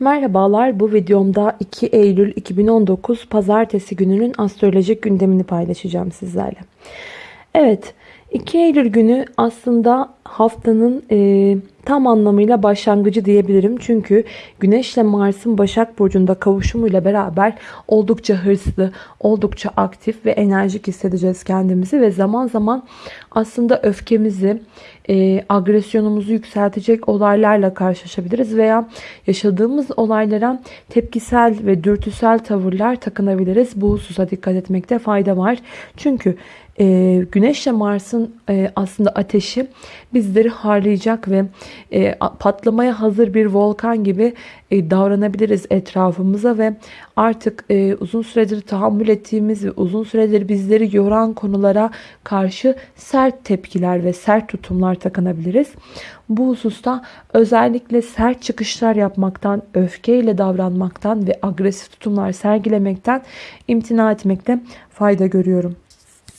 Merhabalar bu videomda 2 Eylül 2019 Pazartesi gününün astrolojik gündemini paylaşacağım sizlerle. Evet 2 Eylül günü aslında haftanın e, tam anlamıyla başlangıcı diyebilirim. Çünkü Güneş ile Mars'ın Başak Burcu'nda kavuşumuyla beraber oldukça hırslı, oldukça aktif ve enerjik hissedeceğiz kendimizi. Ve zaman zaman aslında öfkemizi, e, agresyonumuzu yükseltecek olaylarla karşılaşabiliriz. Veya yaşadığımız olaylara tepkisel ve dürtüsel tavırlar takınabiliriz. Bu hususa dikkat etmekte fayda var. Çünkü e, Güneş ile Mars'ın e, aslında ateşi bizleri harlayacak ve e, patlamaya hazır bir volkan gibi e, davranabiliriz etrafımıza ve artık e, uzun süredir tahammül ettiğimiz ve uzun süredir bizleri yoran konulara karşı sert tepkiler ve sert tutumlar takınabiliriz. Bu hususta özellikle sert çıkışlar yapmaktan, öfkeyle davranmaktan ve agresif tutumlar sergilemekten imtina etmekte fayda görüyorum.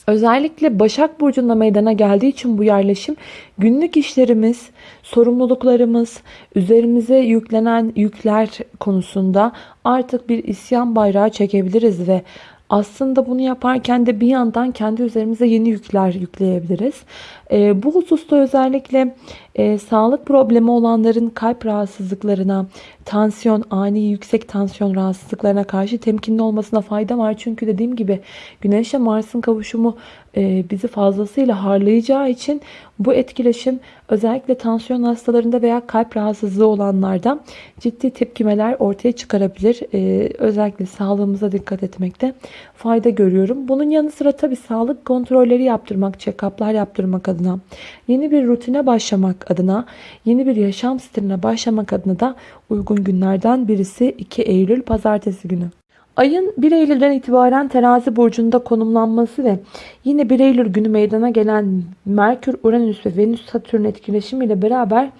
Özellikle Başak Burcu'nda meydana geldiği için bu yerleşim günlük işlerimiz, sorumluluklarımız, üzerimize yüklenen yükler konusunda artık bir isyan bayrağı çekebiliriz ve aslında bunu yaparken de bir yandan kendi üzerimize yeni yükler yükleyebiliriz. E, bu hususta özellikle e, sağlık problemi olanların kalp rahatsızlıklarına, tansiyon, ani yüksek tansiyon rahatsızlıklarına karşı temkinli olmasına fayda var. Çünkü dediğim gibi Güneş ile Mars'ın kavuşumu e, bizi fazlasıyla harlayacağı için bu etkileşim özellikle tansiyon hastalarında veya kalp rahatsızlığı olanlarda ciddi tepkimeler ortaya çıkarabilir. E, özellikle sağlığımıza dikkat etmekte fayda görüyorum. Bunun yanı sıra tabi sağlık kontrolleri yaptırmak, check-up'lar yaptırmak adına, yeni bir rutine başlamak adına, yeni bir yaşam stiline başlamak adına da uygun günlerden birisi 2 Eylül Pazartesi günü. Ayın 1 Eylül'den itibaren terazi burcunda konumlanması ve yine 1 Eylül günü meydana gelen Merkür, Uranüs ve Venüs Satürn etkileşimiyle beraber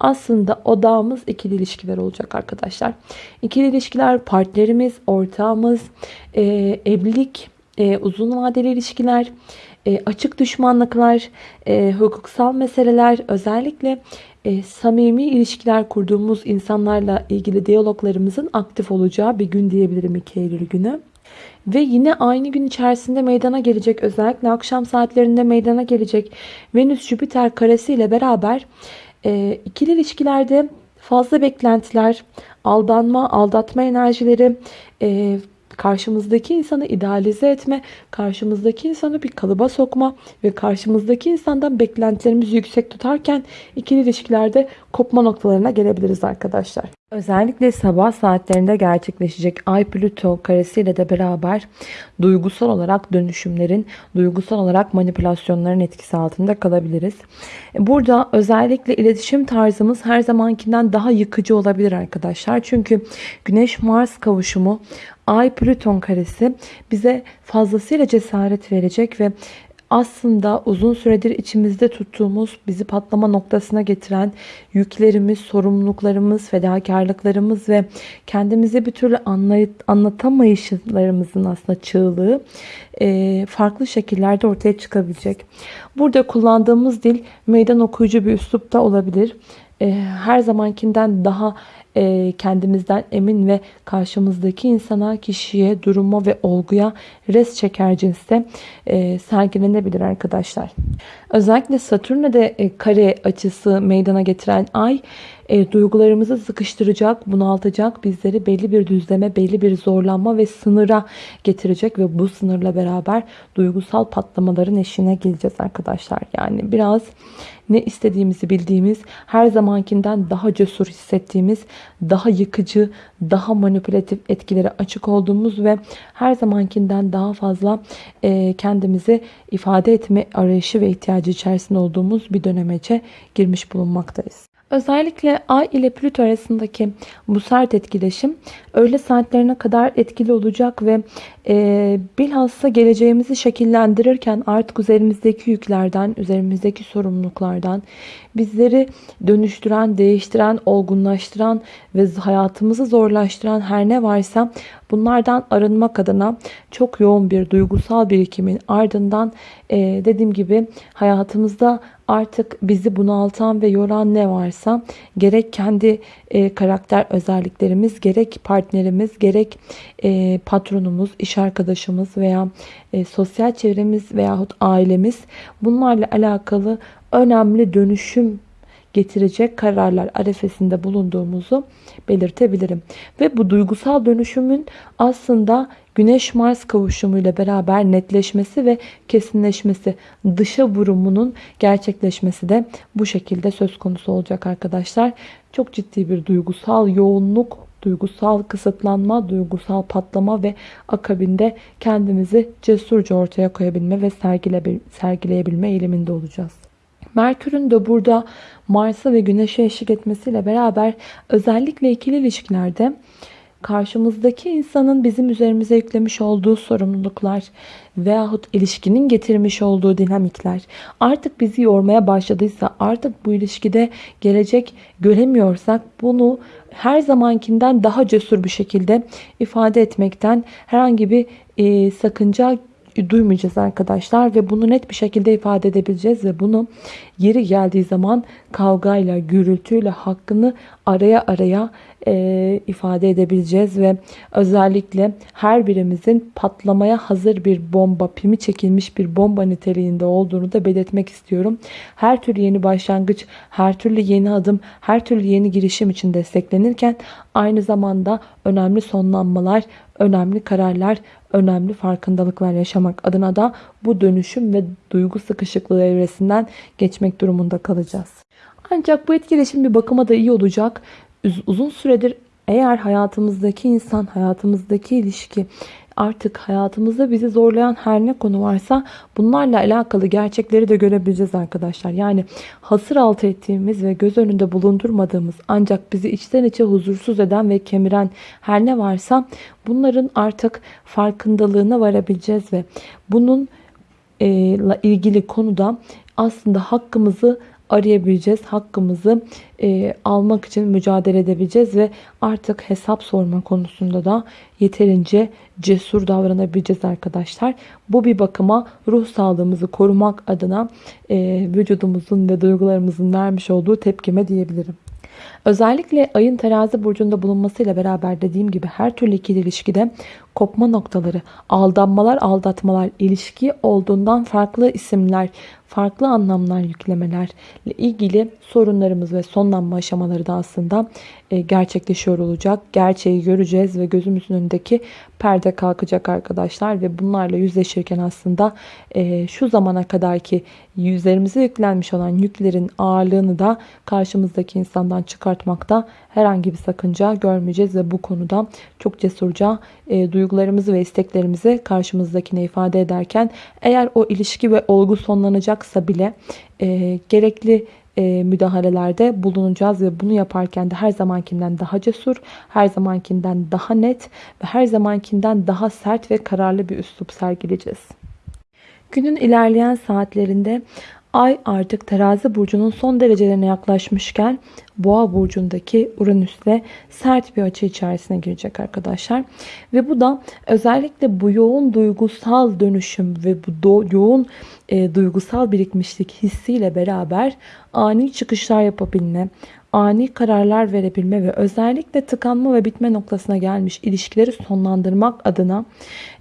aslında odağımız ikili ilişkiler olacak arkadaşlar. İkili ilişkiler partnerimiz, ortağımız, evlilik, uzun vadeli ilişkiler, e, açık düşmanlıklar, e, hukuksal meseleler özellikle e, samimi ilişkiler kurduğumuz insanlarla ilgili diyaloglarımızın aktif olacağı bir gün diyebilirim 2 Eylül günü. Ve yine aynı gün içerisinde meydana gelecek özellikle akşam saatlerinde meydana gelecek Venüs-Jüpiter karesi ile beraber e, ikili ilişkilerde fazla beklentiler, aldanma, aldatma enerjileri, e, karşımızdaki insanı idealize etme, karşımızdaki insanı bir kalıba sokma ve karşımızdaki insandan beklentilerimizi yüksek tutarken ikili ilişkilerde kopma noktalarına gelebiliriz arkadaşlar. Özellikle sabah saatlerinde gerçekleşecek Ay Plüto karesiyle de beraber duygusal olarak dönüşümlerin, duygusal olarak manipülasyonların etkisi altında kalabiliriz. Burada özellikle iletişim tarzımız her zamankinden daha yıkıcı olabilir arkadaşlar. Çünkü Güneş Mars kavuşumu Ay Plüton karesi bize fazlasıyla cesaret verecek ve aslında uzun süredir içimizde tuttuğumuz, bizi patlama noktasına getiren yüklerimiz, sorumluluklarımız, fedakarlıklarımız ve kendimizi bir türlü anlatamayışlarımızın aslında çığlığı e, farklı şekillerde ortaya çıkabilecek. Burada kullandığımız dil meydan okuyucu bir üslupta olabilir. E, her zamankinden daha e, kendimizden emin ve karşımızdaki insana, kişiye, duruma ve olguya res çeker cinste e, sergilenebilir arkadaşlar. Özellikle Satürn'e de e, kare açısı meydana getiren ay e, duygularımızı sıkıştıracak, bunaltacak, bizleri belli bir düzleme, belli bir zorlanma ve sınıra getirecek ve bu sınırla beraber duygusal patlamaların eşine geleceğiz arkadaşlar. Yani biraz ne istediğimizi bildiğimiz, her zamankinden daha cesur hissettiğimiz, daha yıkıcı, daha manipülatif etkilere açık olduğumuz ve her zamankinden daha fazla e, kendimizi ifade etme arayışı ve ihtiyacı içerisinde olduğumuz bir dönemece girmiş bulunmaktayız. Özellikle Ay ile Plüto arasındaki bu sert etkileşim öğle saatlerine kadar etkili olacak ve e, bilhassa geleceğimizi şekillendirirken artık üzerimizdeki yüklerden, üzerimizdeki sorumluluklardan bizleri dönüştüren, değiştiren, olgunlaştıran ve hayatımızı zorlaştıran her ne varsa bunlardan arınmak adına çok yoğun bir duygusal birikimin ardından e, dediğim gibi hayatımızda artık bizi bunaltan ve yoran ne varsa gerek kendi e, karakter özelliklerimiz, gerek partnerimiz, gerek e, patronumuz, iş arkadaşımız veya e, sosyal çevremiz veyahut ailemiz bunlarla alakalı önemli dönüşüm getirecek kararlar arefesinde bulunduğumuzu belirtebilirim. Ve bu duygusal dönüşümün aslında Güneş-Mars kavuşumuyla beraber netleşmesi ve kesinleşmesi, dışa vurumunun gerçekleşmesi de bu şekilde söz konusu olacak arkadaşlar. Çok ciddi bir duygusal yoğunluk, duygusal kısıtlanma, duygusal patlama ve akabinde kendimizi cesurca ortaya koyabilme ve sergileyebilme eğiliminde olacağız. Merkür'ün de burada Mars'a ve Güneş'e eşlik etmesiyle beraber özellikle ikili ilişkilerde karşımızdaki insanın bizim üzerimize yüklemiş olduğu sorumluluklar veyahut ilişkinin getirmiş olduğu dinamikler artık bizi yormaya başladıysa artık bu ilişkide gelecek göremiyorsak bunu her zamankinden daha cesur bir şekilde ifade etmekten herhangi bir e, sakınca duymayacağız arkadaşlar ve bunu net bir şekilde ifade edebileceğiz ve bunu yeri geldiği zaman kavgayla, gürültüyle hakkını araya araya e, ifade edebileceğiz ve özellikle her birimizin patlamaya hazır bir bomba, pimi çekilmiş bir bomba niteliğinde olduğunu da belirtmek istiyorum. Her türlü yeni başlangıç, her türlü yeni adım, her türlü yeni girişim için desteklenirken aynı zamanda önemli sonlanmalar, önemli kararlar, önemli farkındalıklar yaşamak adına da bu dönüşüm ve duygu sıkışıklığı evresinden geçmek durumunda kalacağız. Ancak bu etkileşim bir bakıma da iyi olacak. Uzun süredir eğer hayatımızdaki insan, hayatımızdaki ilişki artık hayatımızda bizi zorlayan her ne konu varsa bunlarla alakalı gerçekleri de görebileceğiz arkadaşlar. Yani hasır altı ettiğimiz ve göz önünde bulundurmadığımız ancak bizi içten içe huzursuz eden ve kemiren her ne varsa bunların artık farkındalığına varabileceğiz ve bunun ile ilgili konuda aslında hakkımızı arayabileceğiz. Hakkımızı e, almak için mücadele edebileceğiz ve artık hesap sorma konusunda da yeterince cesur davranabileceğiz arkadaşlar. Bu bir bakıma ruh sağlığımızı korumak adına e, vücudumuzun ve duygularımızın vermiş olduğu tepkime diyebilirim. Özellikle ayın terazi burcunda bulunmasıyla beraber dediğim gibi her türlü ikili ilişkide kopma noktaları, aldanmalar, aldatmalar, ilişki olduğundan farklı isimler, farklı anlamlar yüklemelerle ilgili sorunlarımız ve sonlanma aşamaları da aslında e, gerçekleşiyor olacak. Gerçeği göreceğiz ve gözümüzün önündeki perde kalkacak arkadaşlar ve bunlarla yüzleşirken aslında e, şu zamana kadar ki yüzlerimize yüklenmiş olan yüklerin ağırlığını da karşımızdaki insandan çıkartmakta herhangi bir sakınca görmeyeceğiz ve bu konuda çok cesurca e, duygularımızı ve isteklerimizi karşımızdakine ifade ederken eğer o ilişki ve olgu sonlanacaksa bile e, gerekli e, müdahalelerde bulunacağız ve bunu yaparken de her zamankinden daha cesur, her zamankinden daha net ve her zamankinden daha sert ve kararlı bir üslup sergileyeceğiz. Günün ilerleyen saatlerinde Ay artık terazi burcunun son derecelerine yaklaşmışken boğa burcundaki Uranüs'le sert bir açı içerisine girecek arkadaşlar. Ve bu da özellikle bu yoğun duygusal dönüşüm ve bu yoğun e, duygusal birikmişlik hissiyle beraber ani çıkışlar yapabilme, ani kararlar verebilme ve özellikle tıkanma ve bitme noktasına gelmiş ilişkileri sonlandırmak adına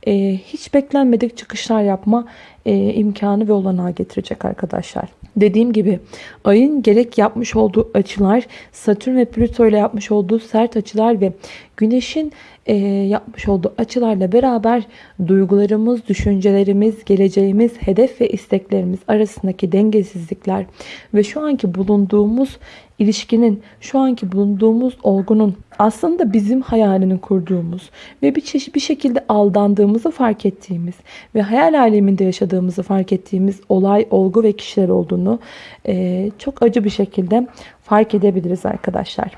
e, hiç beklenmedik çıkışlar yapma e, imkanı ve olanağı getirecek arkadaşlar. Dediğim gibi ayın gerek yapmış olduğu açılar Satürn ve Plüto ile yapmış olduğu sert açılar ve Güneş'in e, yapmış olduğu açılarla beraber duygularımız, düşüncelerimiz, geleceğimiz, hedef ve isteklerimiz arasındaki dengesizlikler ve şu anki bulunduğumuz ilişkinin, şu anki bulunduğumuz olgunun aslında bizim hayalini kurduğumuz ve bir çeşit bir şekilde aldandığımızı fark ettiğimiz ve hayal aleminde yaşadığımızı fark ettiğimiz olay, olgu ve kişiler olduğunu e, çok acı bir şekilde fark edebiliriz arkadaşlar.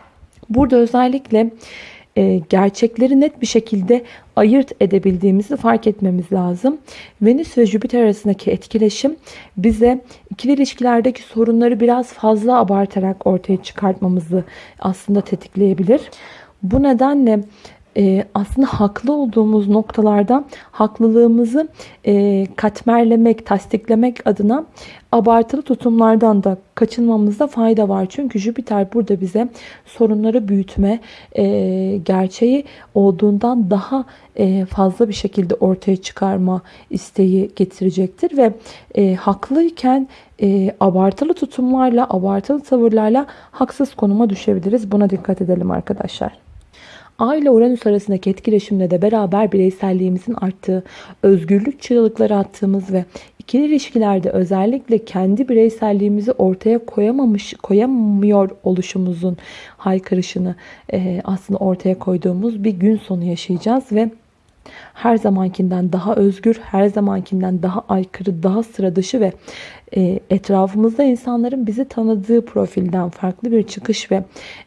Burada özellikle e, gerçekleri net bir şekilde ayırt edebildiğimizi fark etmemiz lazım. Venüs ve Jüpiter arasındaki etkileşim bize ikili ilişkilerdeki sorunları biraz fazla abartarak ortaya çıkartmamızı aslında tetikleyebilir. Bu nedenle e, aslında haklı olduğumuz noktalarda haklılığımızı e, katmerlemek, tasdiklemek adına abartılı tutumlardan da kaçınmamızda fayda var. Çünkü Jüpiter burada bize sorunları büyütme, e, gerçeği olduğundan daha e, fazla bir şekilde ortaya çıkarma isteği getirecektir. Ve e, haklıyken e, abartılı tutumlarla, abartılı tavırlarla haksız konuma düşebiliriz. Buna dikkat edelim arkadaşlar. Ay ile Uranüs arasındaki etkileşimle de beraber bireyselliğimizin arttığı, özgürlük çığlıkları attığımız ve ikili ilişkilerde özellikle kendi bireyselliğimizi ortaya koyamamış, koyamıyor oluşumuzun haykırışını e, aslında ortaya koyduğumuz bir gün sonu yaşayacağız ve her zamankinden daha özgür, her zamankinden daha aykırı, daha sıra dışı ve e, etrafımızda insanların bizi tanıdığı profilden farklı bir çıkış ve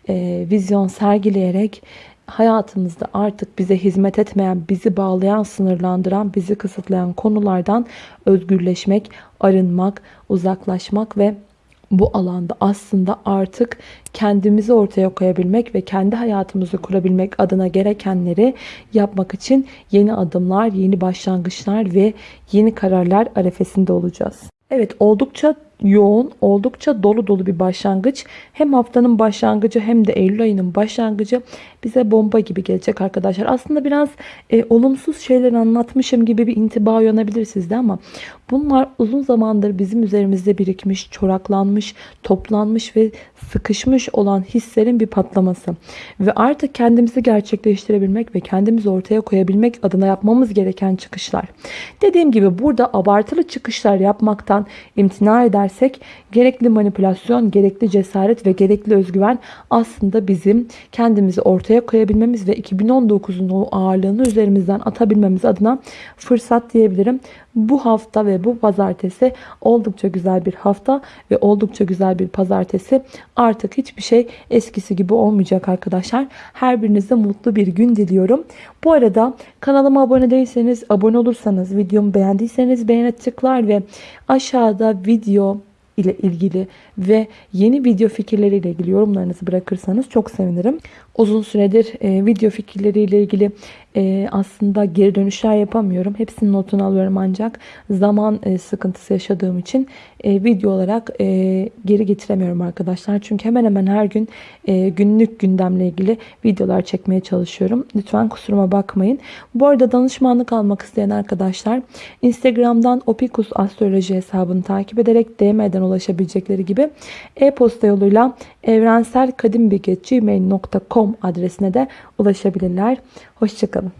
e, vizyon sergileyerek hayatımızda artık bize hizmet etmeyen, bizi bağlayan, sınırlandıran, bizi kısıtlayan konulardan özgürleşmek, arınmak, uzaklaşmak ve bu alanda aslında artık kendimizi ortaya koyabilmek ve kendi hayatımızı kurabilmek adına gerekenleri yapmak için yeni adımlar, yeni başlangıçlar ve yeni kararlar arefesinde olacağız. Evet oldukça yoğun, oldukça dolu dolu bir başlangıç. Hem haftanın başlangıcı hem de Eylül ayının başlangıcı bize bomba gibi gelecek arkadaşlar. Aslında biraz e, olumsuz şeyler anlatmışım gibi bir intiba uyanabilir sizde ama bunlar uzun zamandır bizim üzerimizde birikmiş, çoraklanmış, toplanmış ve sıkışmış olan hislerin bir patlaması. Ve artık kendimizi gerçekleştirebilmek ve kendimizi ortaya koyabilmek adına yapmamız gereken çıkışlar. Dediğim gibi burada abartılı çıkışlar yapmaktan imtina edersek gerekli manipülasyon, gerekli cesaret ve gerekli özgüven aslında bizim kendimizi ortaya koyabilmemiz ve 2019'un o ağırlığını üzerimizden atabilmemiz adına fırsat diyebilirim. Bu hafta ve bu pazartesi oldukça güzel bir hafta ve oldukça güzel bir pazartesi. Artık hiçbir şey eskisi gibi olmayacak arkadaşlar. Her birinize mutlu bir gün diliyorum. Bu arada kanalıma abone değilseniz, abone olursanız, videomu beğendiyseniz beğene tıklar ve aşağıda video ile ilgili ve yeni video fikirleriyle ilgili yorumlarınızı bırakırsanız çok sevinirim. Uzun süredir e, video fikirleriyle ilgili e, aslında geri dönüşler yapamıyorum. Hepsinin notunu alıyorum ancak zaman e, sıkıntısı yaşadığım için e, video olarak e, geri getiremiyorum arkadaşlar. Çünkü hemen hemen her gün e, günlük gündemle ilgili videolar çekmeye çalışıyorum. Lütfen kusuruma bakmayın. Bu arada danışmanlık almak isteyen arkadaşlar Instagram'dan Opikus Astroloji hesabını takip ederek DM'den ulaşabilecekleri gibi e-posta yoluyla evrenselkadimbilgi.gmail.com adresine de ulaşabilirler. Hoşçakalın.